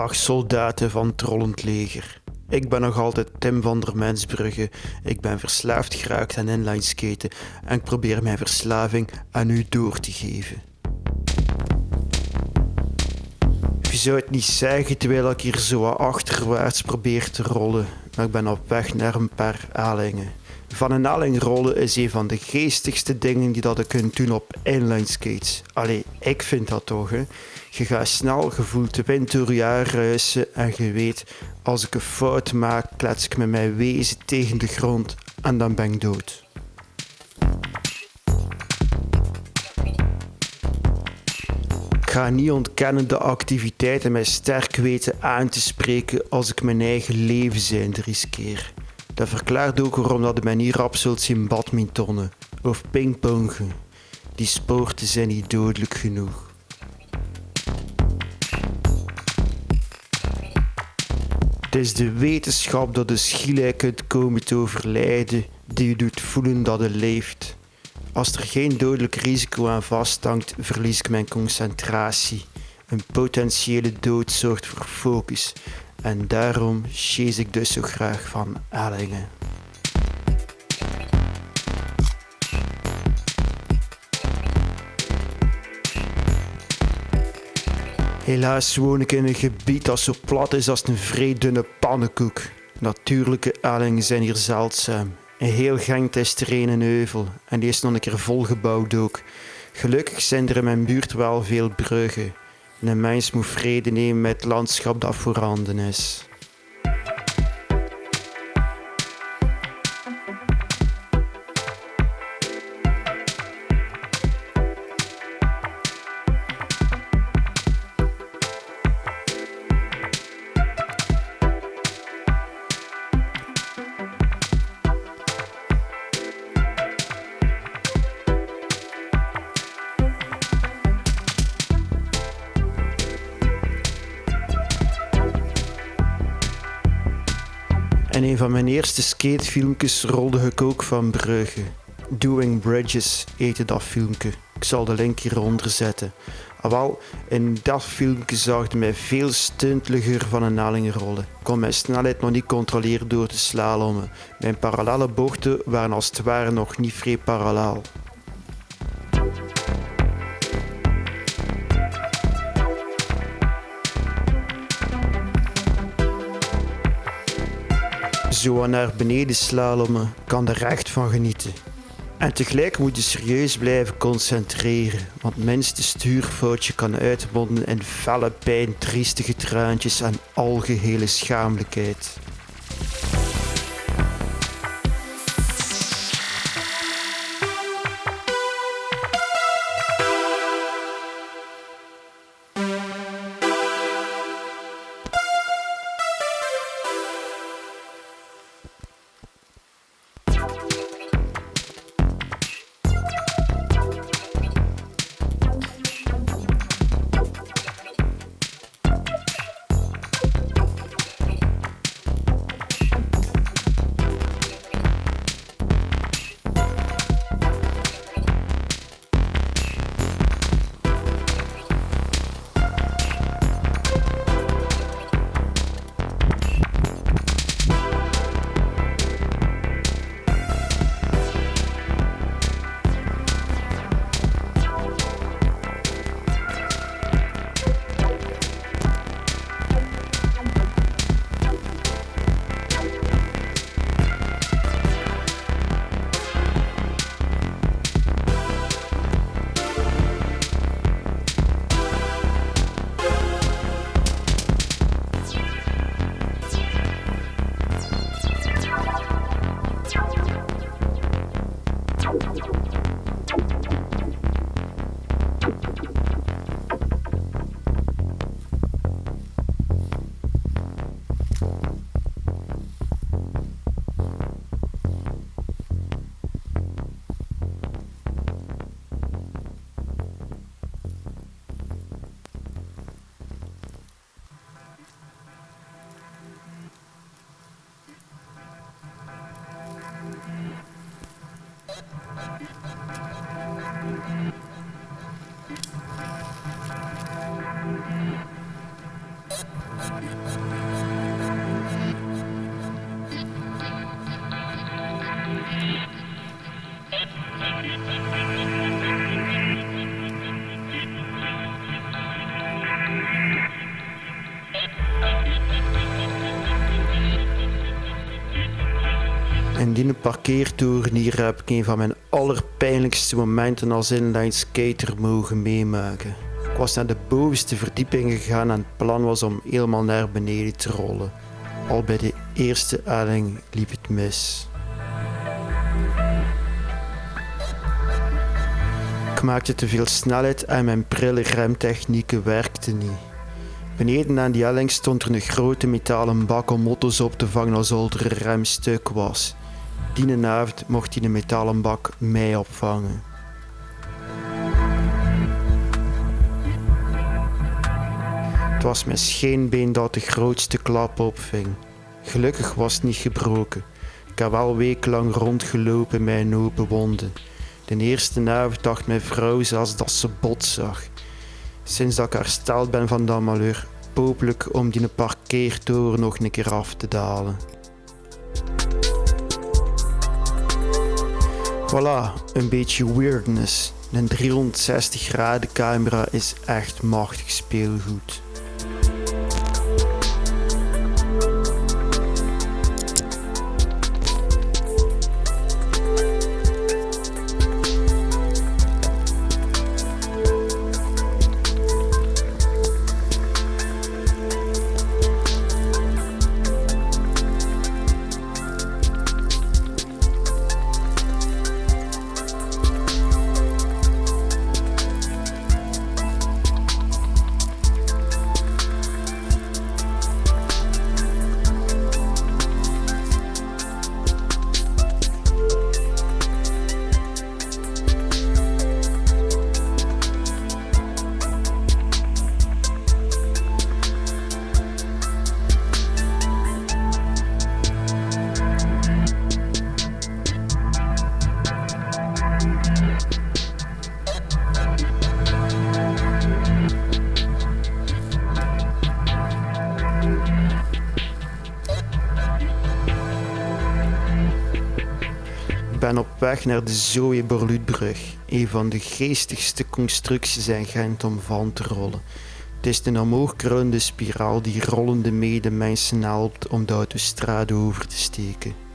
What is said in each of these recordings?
Dag soldaten van het rollend leger. Ik ben nog altijd Tim van der Mensbrugge. Ik ben verslaafd geraakt aan inlineskaten en ik probeer mijn verslaving aan u door te geven. Je zou het niet zeggen terwijl ik hier zo achterwaarts probeer te rollen, maar ik ben op weg naar een paar alingen. Van een aling rollen is een van de geestigste dingen die dat je kunt doen op inline skates. Allee, ik vind dat toch, hè. Je gaat snel, gevoeld de wind door je ruisen en je weet, als ik een fout maak, klets ik met mijn wezen tegen de grond en dan ben ik dood. Ik ga niet ontkennen de activiteiten mij sterk weten aan te spreken als ik mijn eigen leven zijn riskeer. Dat verklaart ook waarom dat mij niet rap zult zien badmintonnen of pingpongen. Die sporten zijn niet dodelijk genoeg. Het is de wetenschap dat de schielij kunt komen te overlijden die je doet voelen dat het leeft. Als er geen dodelijk risico aan vasthangt, verlies ik mijn concentratie. Een potentiële dood zorgt voor focus en daarom chase ik dus zo graag van Ellingen. Helaas woon ik in een gebied dat zo plat is als een vrij dunne pannenkoek. Natuurlijke ellingen zijn hier zeldzaam. Een heel Genk is er een heuvel en die is nog een keer volgebouwd ook. Gelukkig zijn er in mijn buurt wel veel bruggen. Een mens moet vrede nemen met het landschap dat voorhanden is. Van mijn eerste skatefilmpjes rolde ik ook van Brugge. Doing Bridges heette dat filmpje. Ik zal de link hieronder zetten. Ah, in dat filmpje zag mij veel stunteliger van een naling rollen. Ik kon mijn snelheid nog niet controleren door te slalommen. Mijn parallele bochten waren als het ware nog niet vrij parallel. Zo naar beneden slalommen kan er echt van genieten. En tegelijk moet je serieus blijven concentreren, want minste stuurfoutje kan uitmonden in felle pijn, triestige traantjes en algehele Thank you. Schamelijkheid. die parkeertoren hier heb ik een van mijn allerpijnlijkste momenten als inline skater mogen meemaken. Ik was naar de bovenste verdieping gegaan en het plan was om helemaal naar beneden te rollen. Al bij de eerste helling liep het mis. Ik maakte te veel snelheid en mijn prille remtechnieken werkten niet. Beneden aan die helling stond er een grote metalen bak om motto's op te vangen als er een rem stuk was. Die mocht die metalen bak mij opvangen. Het was mijn scheenbeen dat de grootste klap opving. Gelukkig was het niet gebroken. Ik heb wel wekenlang rondgelopen met een open wonden. De eerste avond dacht mijn vrouw zelfs dat ze bot zag. Sinds dat ik hersteld ben van dat malheur, hopelijk om die parkeertoren nog een keer af te dalen. Voilà, een beetje weirdness. Een 360 graden camera is echt machtig speelgoed. Weg naar de Zoe Borluutbrug, een van de geestigste constructies in Gent om van te rollen. Het is een omhoogkruinde spiraal die rollende medemensen helpt om de autostrade over te steken.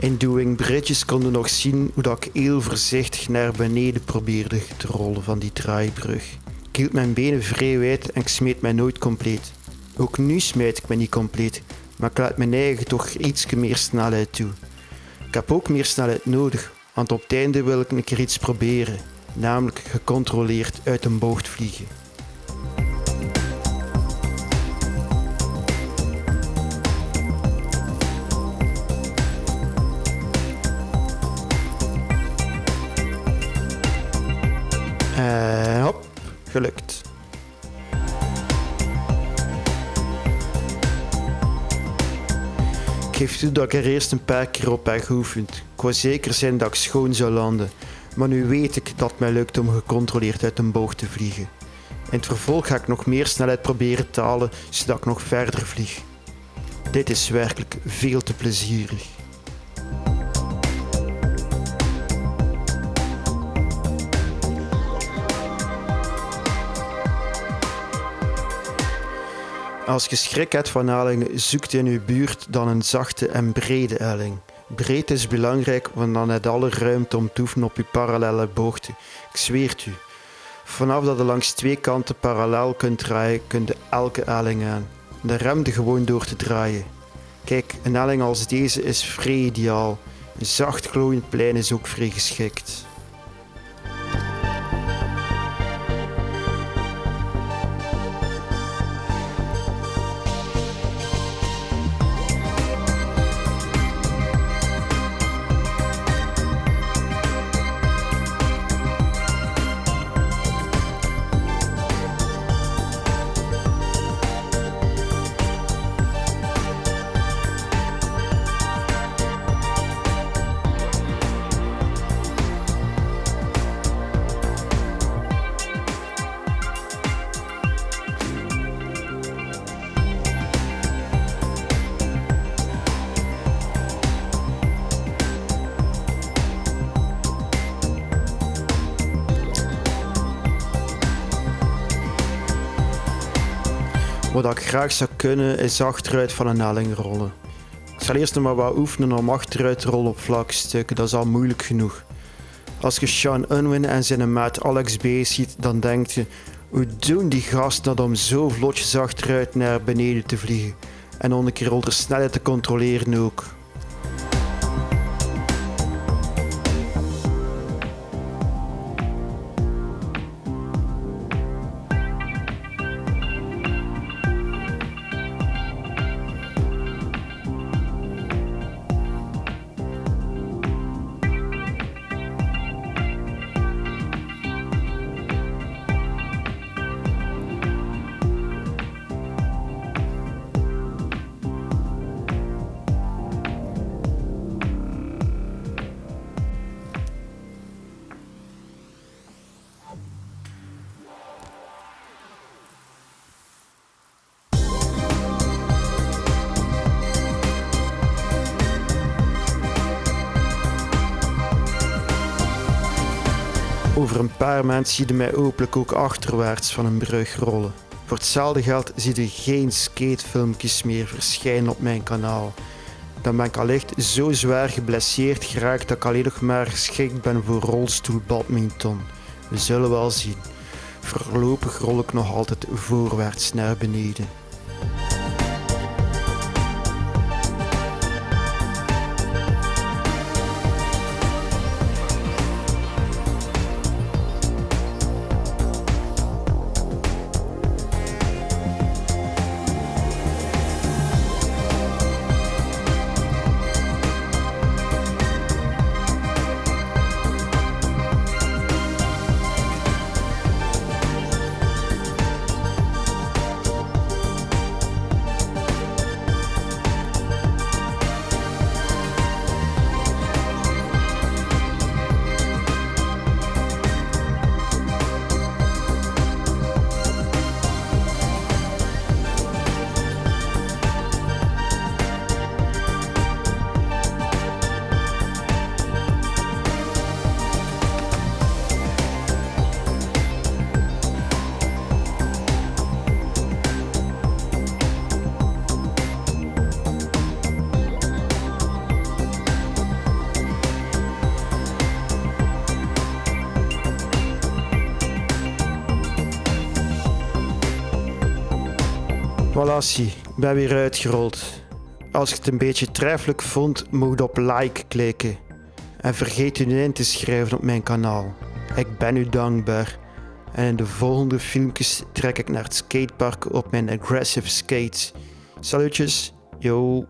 In Doing Bridges konden nog zien hoe dat ik heel voorzichtig naar beneden probeerde te rollen van die draaibrug. Ik hield mijn benen vrij wijd en ik smeet mij nooit compleet. Ook nu smijt ik me niet compleet, maar ik laat mijn eigen toch iets meer snelheid toe. Ik heb ook meer snelheid nodig, want op het einde wil ik een iets proberen, namelijk gecontroleerd uit een bocht vliegen. Gelukt. Ik geef toe dat ik er eerst een paar keer op heb geoefend. Ik wou zeker zijn dat ik schoon zou landen. Maar nu weet ik dat het mij lukt om gecontroleerd uit een boog te vliegen. In het vervolg ga ik nog meer snelheid proberen te halen, zodat ik nog verder vlieg. Dit is werkelijk veel te plezierig. Als je schrik hebt van ellingen, zoekt in uw buurt dan een zachte en brede elling. Breed is belangrijk, want dan heb je alle ruimte om te oefenen op je parallele boogte. Ik zweer het u. Vanaf dat je langs twee kanten parallel kunt draaien, kun je elke elling aan. De remde gewoon door te draaien. Kijk, een elling als deze is vrij ideaal. Een zacht glooiend plein is ook vrij geschikt. Wat ik graag zou kunnen is achteruit van een helling rollen. Ik zal eerst nog maar wat oefenen om achteruit te rollen op vlakke stukken, dat is al moeilijk genoeg. Als je Sean Unwin en zijn maat Alex B ziet, dan denk je, hoe doen die gasten dat om zo vlotjes achteruit naar beneden te vliegen? En om een keer onder snelheid te controleren ook. Over een paar maanden zie je mij hopelijk ook achterwaarts van een brug rollen. Voor hetzelfde geld zie je geen skatefilmpjes meer verschijnen op mijn kanaal. Dan ben ik allicht zo zwaar geblesseerd geraakt dat ik alleen nog maar geschikt ben voor rolstoelbadminton. We zullen wel zien. Voorlopig rol ik nog altijd voorwaarts naar beneden. Voilà, ik ben weer uitgerold. Als je het een beetje treffelijk vond, mocht je op like klikken. En vergeet u niet in te schrijven op mijn kanaal. Ik ben u dankbaar. En in de volgende filmpjes trek ik naar het skatepark op mijn aggressive skates. Salutjes, yo.